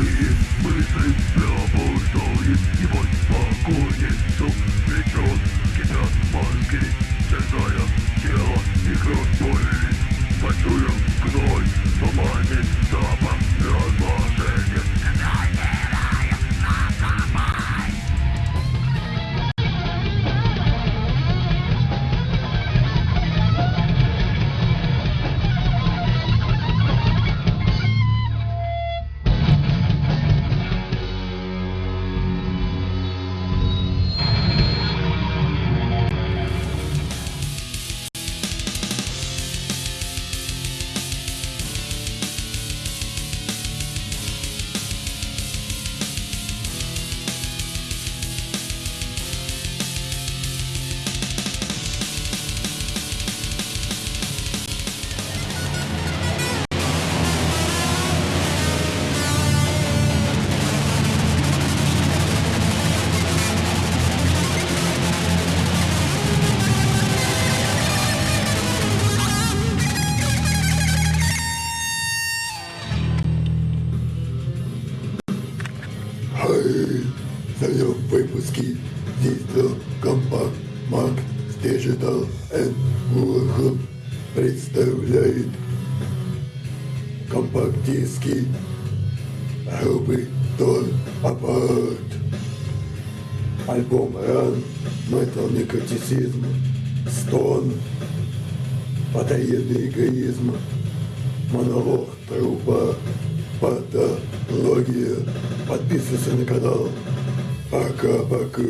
Please, please, please. Выпуске действовал компакт Мак Digital and представляет компакт-диски группы Тон Апарт. Альбом Ран, Метал Некротицизм, Стон, Потаенный эгоизм, Монолог трупа, Патология. Подписывайся на канал. Baka Baku.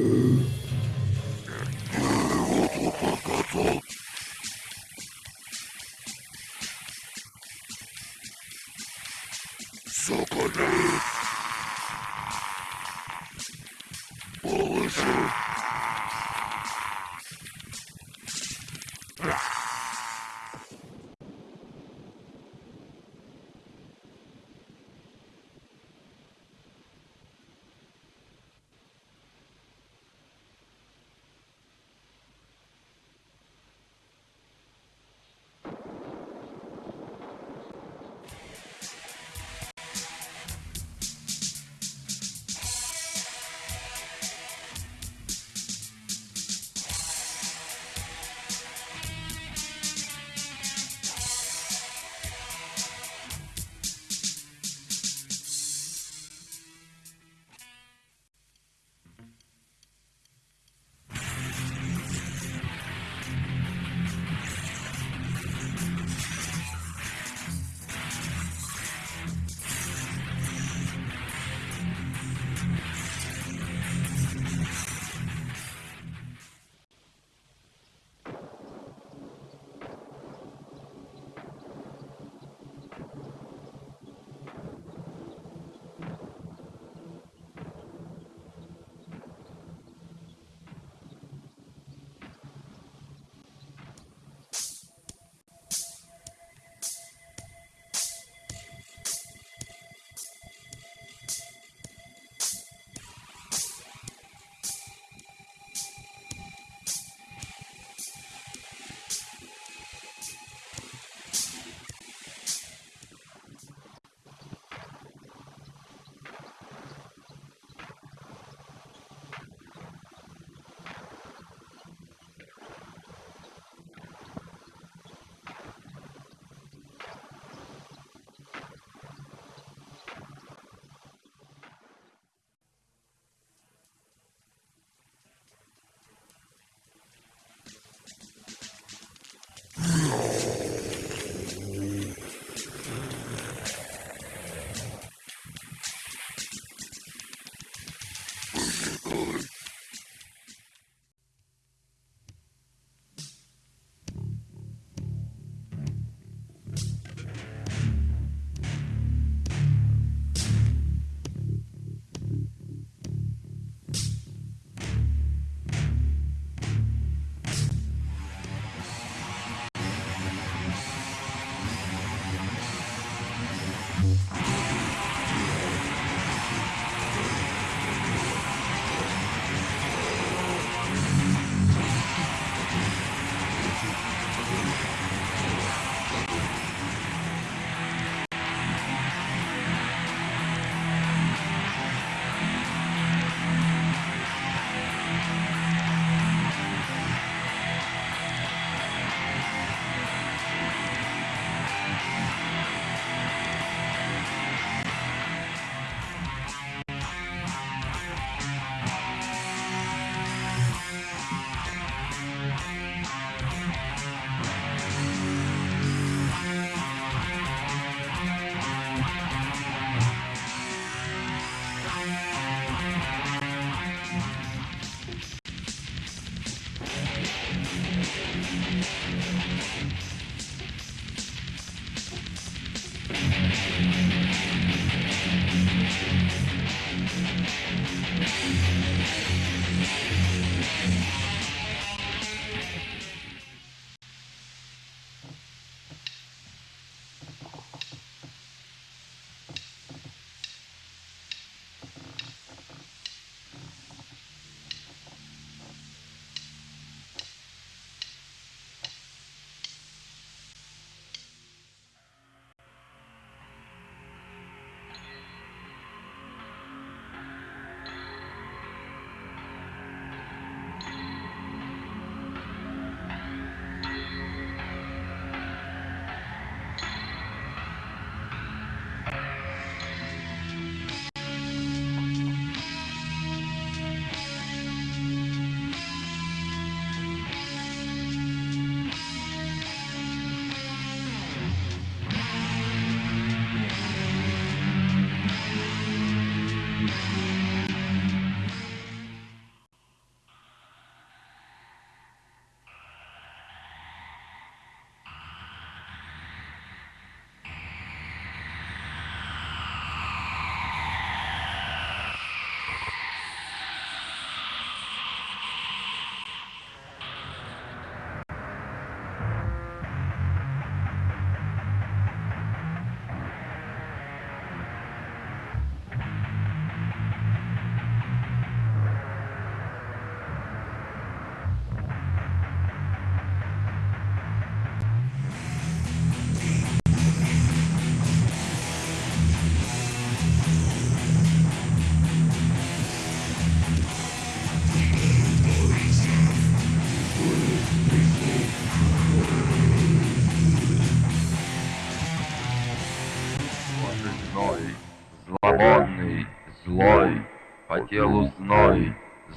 Зловонный, злой, по телу зной,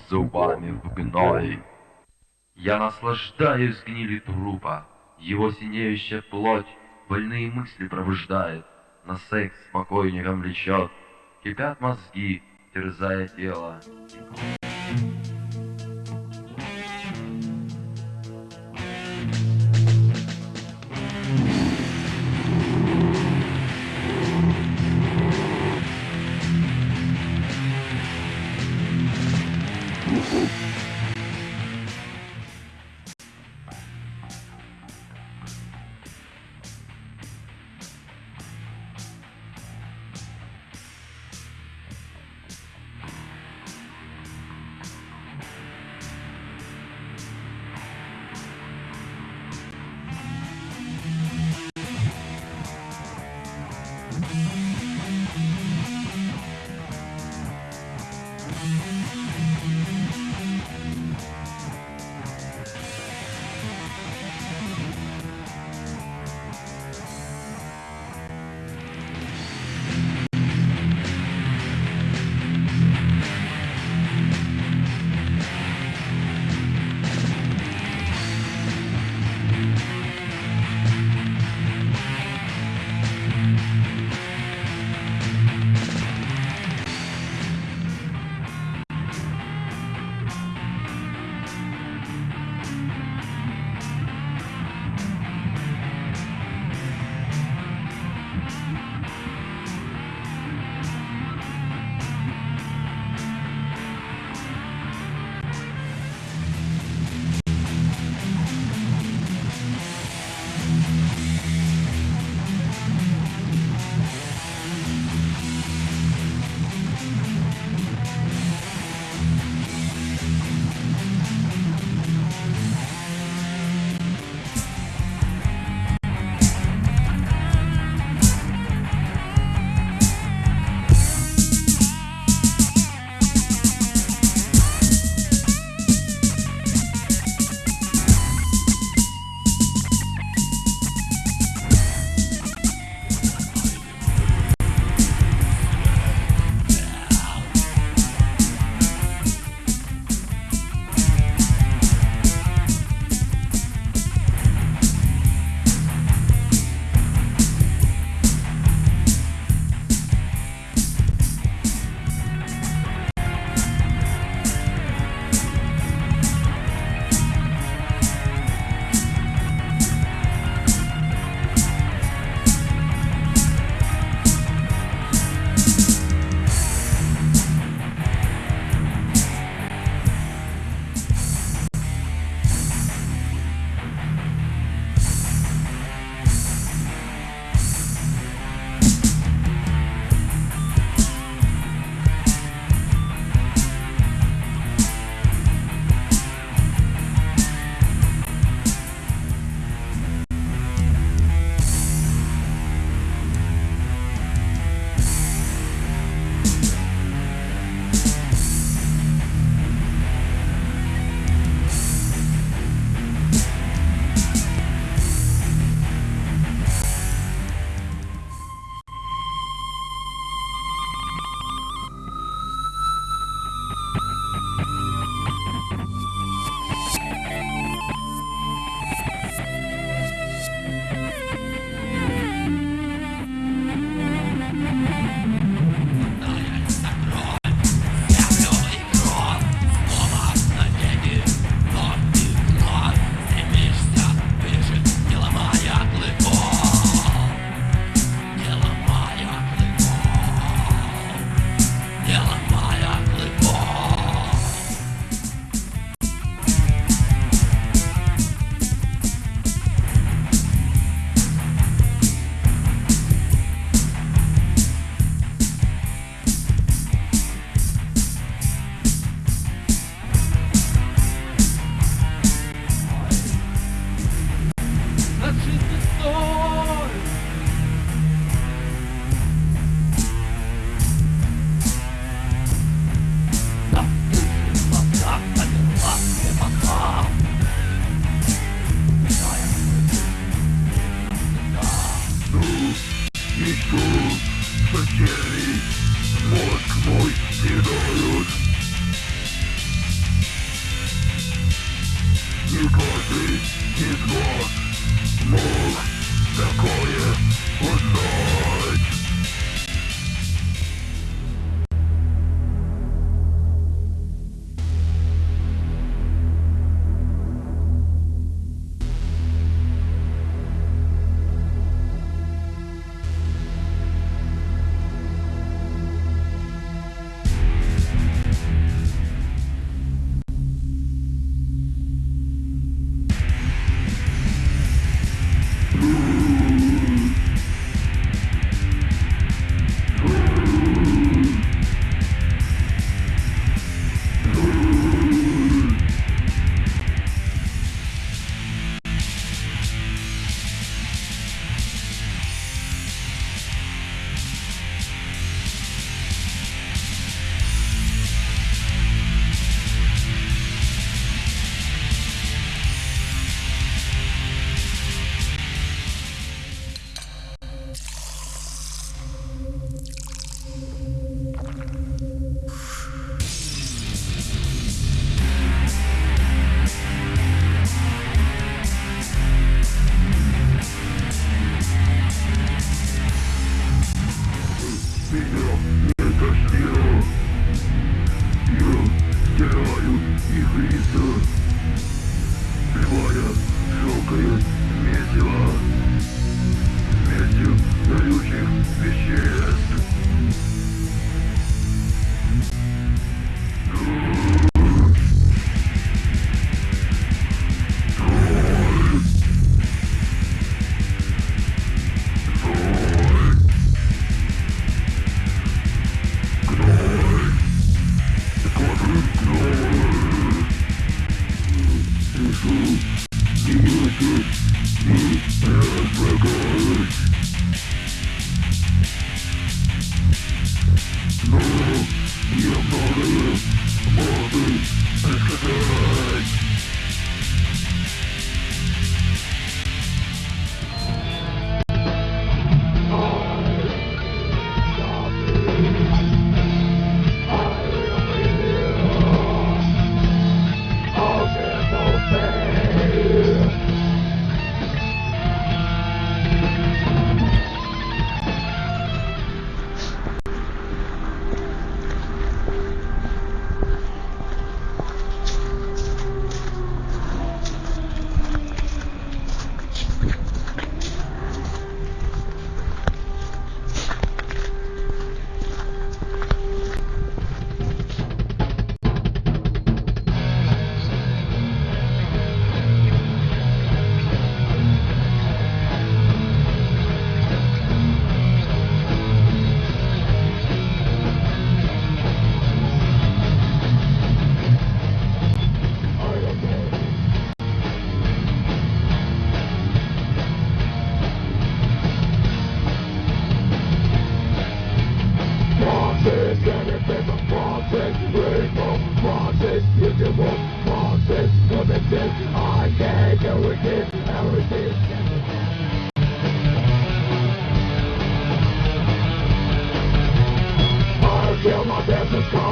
зубами в гной. Я наслаждаюсь гнили трупа, его синеющая плоть больные мысли пробуждает, на секс спокойником влечет, кипят мозги, терзая тело.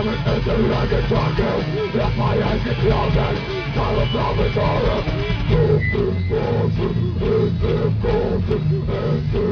promise is the I can talk to my eyes get clouded, I will promise horror Something frozen, it's important, and